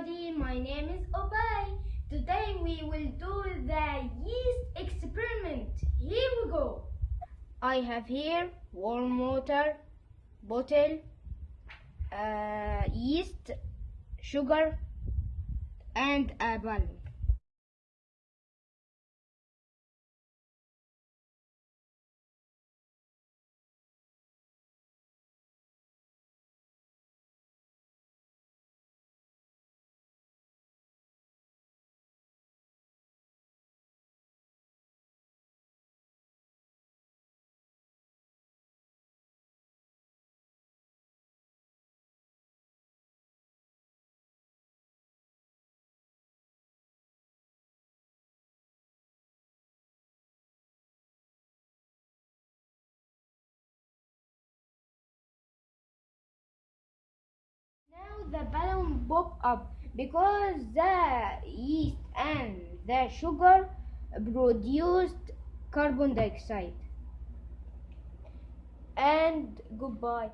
everybody, my name is Obay. Today we will do the yeast experiment. Here we go. I have here warm water, bottle, uh, yeast, sugar, and a balloon. The balloon pop up because the yeast and the sugar produced carbon dioxide. And goodbye.